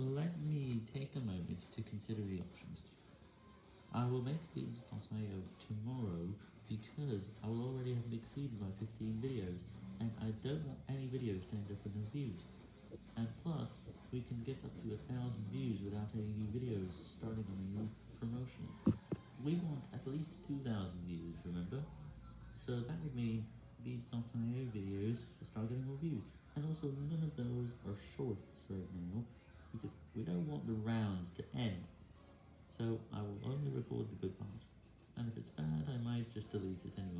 let me take a moment to consider the options. I will make Beans.io tomorrow because I will already have exceeded my 15 videos, and I don't want any videos to end up with no views. And plus, we can get up to a thousand views without any new videos starting on a new promotion. We want at least 2,000 views, remember? So that would mean Beans.io videos will start getting more views. And also, none of those are shorts right now, because we don't want the rounds to end. So I will only record the good parts, and if it's bad, I might just delete it anyway.